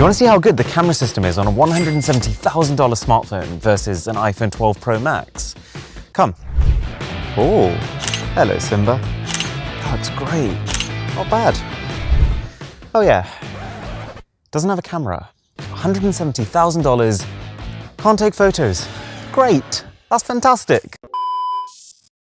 you want to see how good the camera system is on a $170,000 smartphone versus an iPhone 12 Pro Max? Come. Oh, hello Simba. That's great. Not bad. Oh yeah, doesn't have a camera. $170,000, can't take photos. Great, that's fantastic.